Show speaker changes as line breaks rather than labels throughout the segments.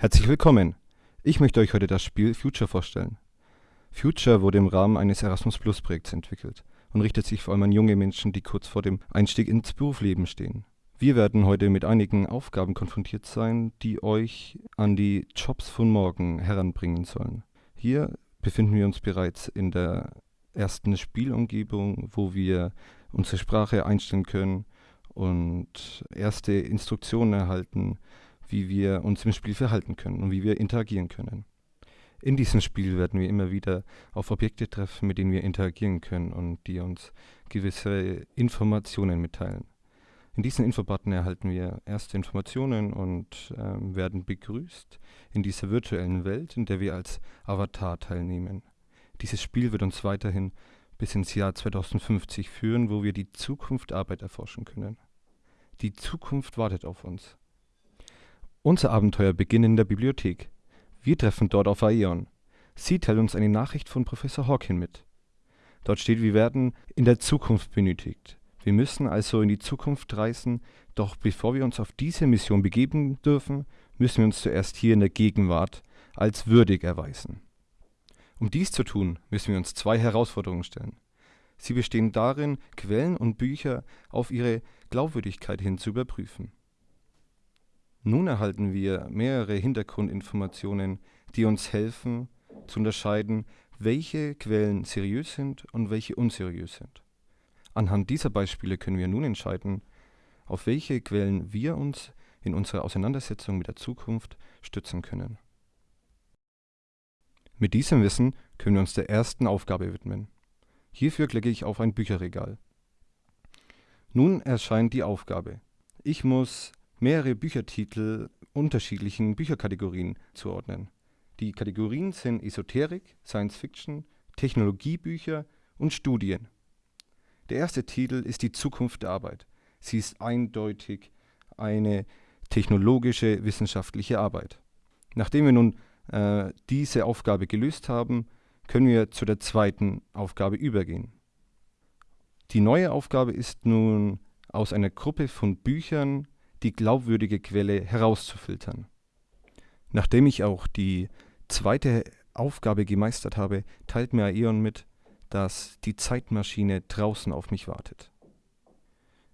Herzlich willkommen. Ich möchte euch heute das Spiel Future vorstellen. Future wurde im Rahmen eines Erasmus Plus Projekts entwickelt und richtet sich vor allem an junge Menschen, die kurz vor dem Einstieg ins Berufsleben stehen. Wir werden heute mit einigen Aufgaben konfrontiert sein, die euch an die Jobs von morgen heranbringen sollen. Hier befinden wir uns bereits in der ersten Spielumgebung, wo wir unsere Sprache einstellen können und erste Instruktionen erhalten, wie wir uns im Spiel verhalten können und wie wir interagieren können. In diesem Spiel werden wir immer wieder auf Objekte treffen, mit denen wir interagieren können und die uns gewisse Informationen mitteilen. In diesen Infobutton erhalten wir erste Informationen und ähm, werden begrüßt in dieser virtuellen Welt, in der wir als Avatar teilnehmen. Dieses Spiel wird uns weiterhin bis ins Jahr 2050 führen, wo wir die Zukunft Arbeit erforschen können. Die Zukunft wartet auf uns. Unser Abenteuer beginnt in der Bibliothek. Wir treffen dort auf Aeon. Sie teilt uns eine Nachricht von Professor Hawkin mit. Dort steht, wir werden in der Zukunft benötigt. Wir müssen also in die Zukunft reisen, doch bevor wir uns auf diese Mission begeben dürfen, müssen wir uns zuerst hier in der Gegenwart als würdig erweisen. Um dies zu tun, müssen wir uns zwei Herausforderungen stellen. Sie bestehen darin, Quellen und Bücher auf ihre Glaubwürdigkeit hin zu überprüfen. Nun erhalten wir mehrere Hintergrundinformationen, die uns helfen zu unterscheiden, welche Quellen seriös sind und welche unseriös sind. Anhand dieser Beispiele können wir nun entscheiden, auf welche Quellen wir uns in unserer Auseinandersetzung mit der Zukunft stützen können. Mit diesem Wissen können wir uns der ersten Aufgabe widmen. Hierfür klicke ich auf ein Bücherregal. Nun erscheint die Aufgabe. Ich muss mehrere Büchertitel unterschiedlichen Bücherkategorien zuordnen. Die Kategorien sind Esoterik, Science Fiction, Technologiebücher und Studien. Der erste Titel ist Die Zukunft der Arbeit. Sie ist eindeutig eine technologische wissenschaftliche Arbeit. Nachdem wir nun äh, diese Aufgabe gelöst haben, können wir zu der zweiten Aufgabe übergehen. Die neue Aufgabe ist nun aus einer Gruppe von Büchern die glaubwürdige Quelle herauszufiltern. Nachdem ich auch die zweite Aufgabe gemeistert habe, teilt mir Aeon mit, dass die Zeitmaschine draußen auf mich wartet.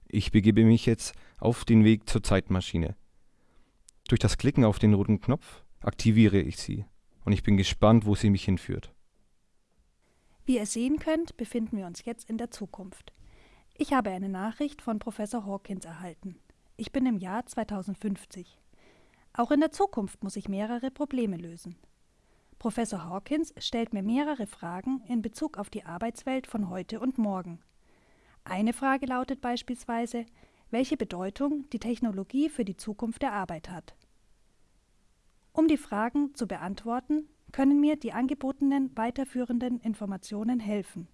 Ich begebe mich jetzt auf den Weg zur Zeitmaschine. Durch das Klicken auf den roten Knopf aktiviere ich sie und ich bin gespannt, wo sie mich hinführt.
Wie ihr sehen könnt, befinden wir uns jetzt in der Zukunft. Ich habe eine Nachricht von Professor Hawkins erhalten. Ich bin im Jahr 2050. Auch in der Zukunft muss ich mehrere Probleme lösen. Professor Hawkins stellt mir mehrere Fragen in Bezug auf die Arbeitswelt von heute und morgen. Eine Frage lautet beispielsweise, welche Bedeutung die Technologie für die Zukunft der Arbeit hat. Um die Fragen zu beantworten, können mir die angebotenen weiterführenden Informationen helfen.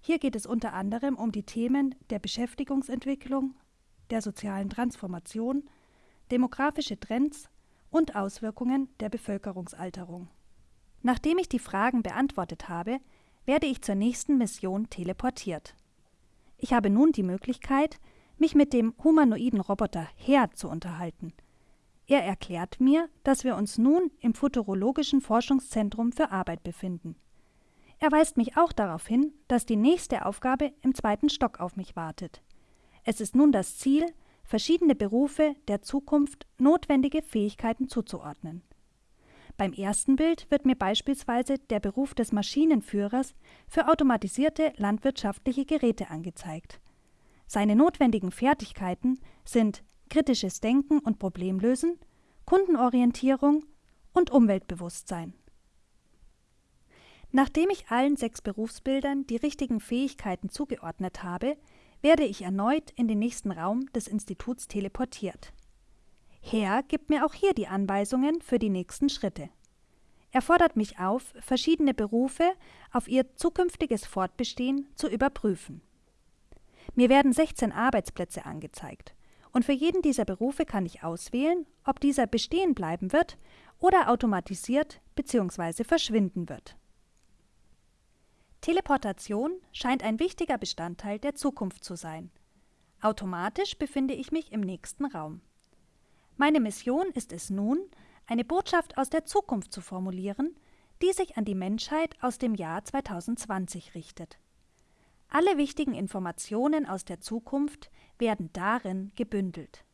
Hier geht es unter anderem um die Themen der Beschäftigungsentwicklung, der sozialen Transformation, demografische Trends und Auswirkungen der Bevölkerungsalterung. Nachdem ich die Fragen beantwortet habe, werde ich zur nächsten Mission teleportiert. Ich habe nun die Möglichkeit, mich mit dem humanoiden Roboter Her zu unterhalten. Er erklärt mir, dass wir uns nun im Futurologischen Forschungszentrum für Arbeit befinden. Er weist mich auch darauf hin, dass die nächste Aufgabe im zweiten Stock auf mich wartet. Es ist nun das Ziel, verschiedene Berufe der Zukunft notwendige Fähigkeiten zuzuordnen. Beim ersten Bild wird mir beispielsweise der Beruf des Maschinenführers für automatisierte landwirtschaftliche Geräte angezeigt. Seine notwendigen Fertigkeiten sind kritisches Denken und Problemlösen, Kundenorientierung und Umweltbewusstsein. Nachdem ich allen sechs Berufsbildern die richtigen Fähigkeiten zugeordnet habe, werde ich erneut in den nächsten Raum des Instituts teleportiert. Herr gibt mir auch hier die Anweisungen für die nächsten Schritte. Er fordert mich auf, verschiedene Berufe auf ihr zukünftiges Fortbestehen zu überprüfen. Mir werden 16 Arbeitsplätze angezeigt, und für jeden dieser Berufe kann ich auswählen, ob dieser bestehen bleiben wird oder automatisiert bzw. verschwinden wird. Teleportation scheint ein wichtiger Bestandteil der Zukunft zu sein. Automatisch befinde ich mich im nächsten Raum. Meine Mission ist es nun, eine Botschaft aus der Zukunft zu formulieren, die sich an die Menschheit aus dem Jahr 2020 richtet. Alle wichtigen Informationen aus der Zukunft werden darin gebündelt.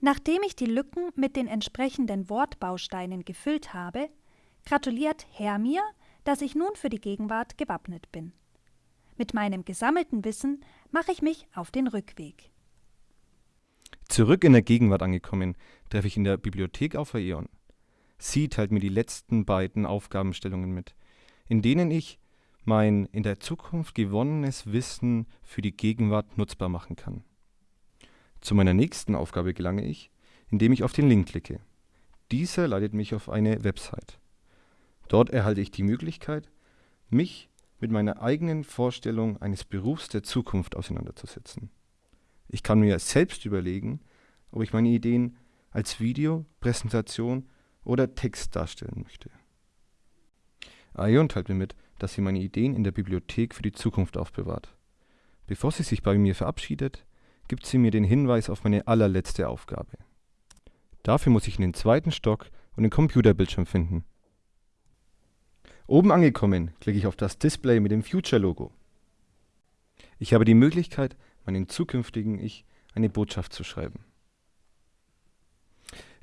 Nachdem ich die Lücken mit den entsprechenden Wortbausteinen gefüllt habe, gratuliert Herr mir, dass ich nun für die Gegenwart gewappnet bin. Mit meinem gesammelten Wissen mache ich mich auf den Rückweg.
Zurück in der Gegenwart angekommen, treffe ich in der Bibliothek auf Aeon. Sie teilt mir die letzten beiden Aufgabenstellungen mit, in denen ich mein in der Zukunft gewonnenes Wissen für die Gegenwart nutzbar machen kann. Zu meiner nächsten Aufgabe gelange ich, indem ich auf den Link klicke. Dieser leitet mich auf eine Website. Dort erhalte ich die Möglichkeit, mich mit meiner eigenen Vorstellung eines Berufs der Zukunft auseinanderzusetzen. Ich kann mir selbst überlegen, ob ich meine Ideen als Video, Präsentation oder Text darstellen möchte. Aion teilt mir mit, dass sie meine Ideen in der Bibliothek für die Zukunft aufbewahrt. Bevor sie sich bei mir verabschiedet, gibt sie mir den Hinweis auf meine allerletzte Aufgabe. Dafür muss ich in den zweiten Stock und den Computerbildschirm finden. Oben angekommen, klicke ich auf das Display mit dem Future-Logo. Ich habe die Möglichkeit, meinem zukünftigen Ich eine Botschaft zu schreiben.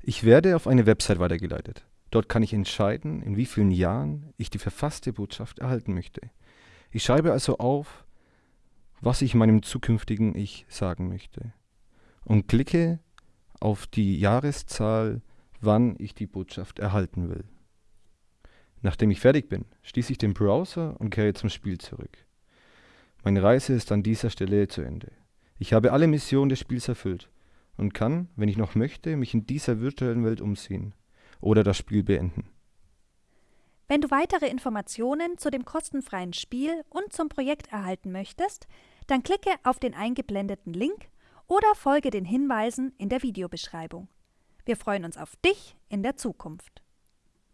Ich werde auf eine Website weitergeleitet. Dort kann ich entscheiden, in wie vielen Jahren ich die verfasste Botschaft erhalten möchte. Ich schreibe also auf, was ich meinem zukünftigen Ich sagen möchte und klicke auf die Jahreszahl, wann ich die Botschaft erhalten will. Nachdem ich fertig bin, schließe ich den Browser und kehre zum Spiel zurück. Meine Reise ist an dieser Stelle zu Ende. Ich habe alle Missionen des Spiels erfüllt und kann, wenn ich noch möchte, mich in dieser virtuellen Welt umsehen oder das Spiel beenden.
Wenn du weitere Informationen zu dem kostenfreien Spiel und zum Projekt erhalten möchtest, dann klicke auf den eingeblendeten Link oder folge den Hinweisen in der Videobeschreibung. Wir freuen uns auf dich in der Zukunft.